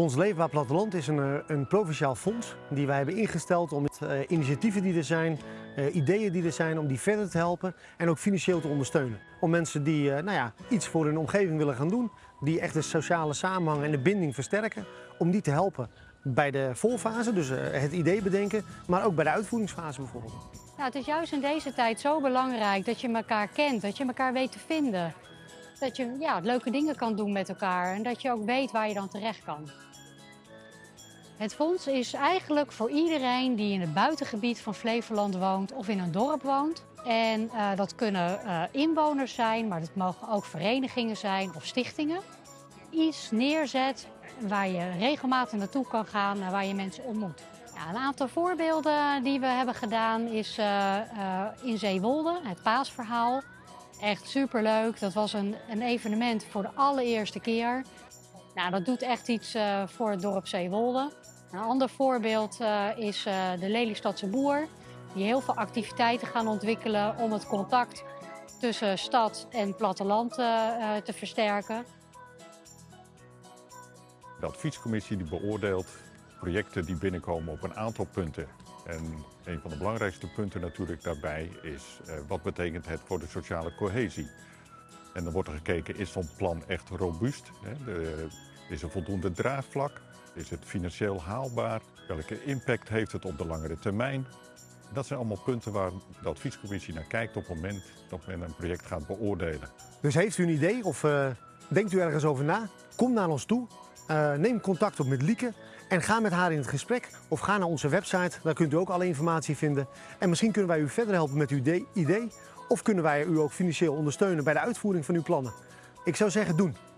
Fonds Leefbaar Platteland is een, eh, een provinciaal fonds die wij hebben ingesteld om uh, initiatieven die er zijn, uh, ideeën die er zijn, om die verder te helpen en ook financieel te ondersteunen. Om mensen die nou ja, iets voor hun omgeving willen gaan doen, die echt de sociale samenhang en de binding versterken, om die te helpen bij de voorfase, dus het idee bedenken, maar ook bij de uitvoeringsfase bijvoorbeeld. Nou, het is juist in deze tijd zo belangrijk dat je elkaar kent, dat je elkaar weet te vinden. Dat je ja, leuke dingen kan doen met elkaar en dat je ook weet waar je dan terecht kan. Het fonds is eigenlijk voor iedereen die in het buitengebied van Flevoland woont of in een dorp woont. En uh, dat kunnen uh, inwoners zijn, maar dat mogen ook verenigingen zijn of stichtingen. Iets neerzet waar je regelmatig naartoe kan gaan en waar je mensen ontmoet. Ja, een aantal voorbeelden die we hebben gedaan is uh, in Zeewolde, het paasverhaal. Echt superleuk. Dat was een, een evenement voor de allereerste keer. Nou, dat doet echt iets uh, voor het dorp Zeewolde. Een ander voorbeeld uh, is uh, de Lelystadse boer. Die heel veel activiteiten gaan ontwikkelen om het contact tussen stad en platteland te versterken. De adviescommissie die beoordeelt projecten die binnenkomen op een aantal punten. En een van de belangrijkste punten natuurlijk daarbij is uh, wat betekent het voor de sociale cohesie. En dan wordt er gekeken, is zo'n plan echt robuust? Hè? Is er voldoende draagvlak? Is het financieel haalbaar? Welke impact heeft het op de langere termijn? Dat zijn allemaal punten waar de adviescommissie naar kijkt op het moment dat men een project gaat beoordelen. Dus heeft u een idee of uh, denkt u ergens over na? Kom naar ons toe. Uh, neem contact op met Lieke en ga met haar in het gesprek. Of ga naar onze website, daar kunt u ook alle informatie vinden. En misschien kunnen wij u verder helpen met uw idee. Of kunnen wij u ook financieel ondersteunen bij de uitvoering van uw plannen. Ik zou zeggen, doen.